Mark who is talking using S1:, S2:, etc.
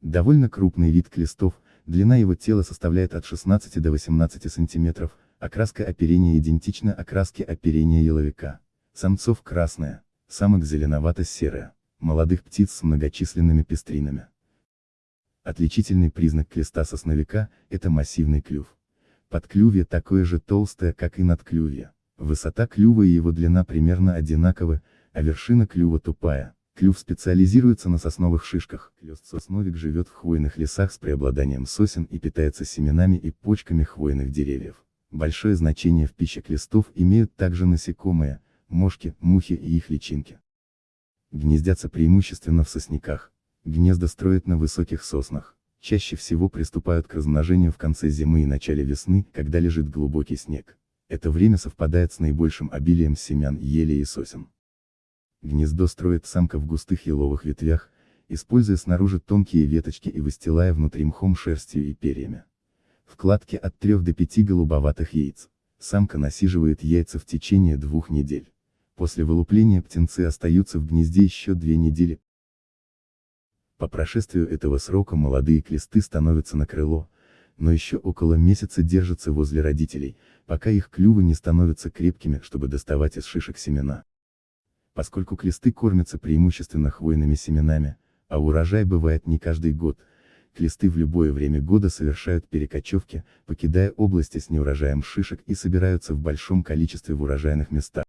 S1: Довольно крупный вид клестов, длина его тела составляет от 16 до 18 см, окраска оперения идентична окраске оперения еловика. Самцов красная, самок зеленовато-серая, молодых птиц с многочисленными пестринами. Отличительный признак клеста сосновика – это массивный клюв. Подклювье такое же толстое, как и надклювье. Высота клюва и его длина примерно одинаковы, а вершина клюва тупая. Клюв специализируется на сосновых шишках. Клёст-сосновик живет в хвойных лесах с преобладанием сосен и питается семенами и почками хвойных деревьев. Большое значение в пище клестов имеют также насекомые, мошки, мухи и их личинки. Гнездятся преимущественно в сосняках. Гнезда строят на высоких соснах. Чаще всего приступают к размножению в конце зимы и начале весны, когда лежит глубокий снег. Это время совпадает с наибольшим обилием семян ели и сосен. Гнездо строит самка в густых еловых ветвях, используя снаружи тонкие веточки и выстилая внутри мхом шерстью и перьями. Вкладки от 3 до 5 голубоватых яиц. Самка насиживает яйца в течение двух недель. После вылупления птенцы остаются в гнезде еще две недели. По прошествию этого срока молодые клесты становятся на крыло, но еще около месяца держатся возле родителей, пока их клювы не становятся крепкими, чтобы доставать из шишек семена. Поскольку клесты кормятся преимущественно хвойными семенами, а урожай бывает не каждый год, клесты в любое время года совершают перекочевки, покидая области с неурожаем шишек и собираются в большом количестве в урожайных местах.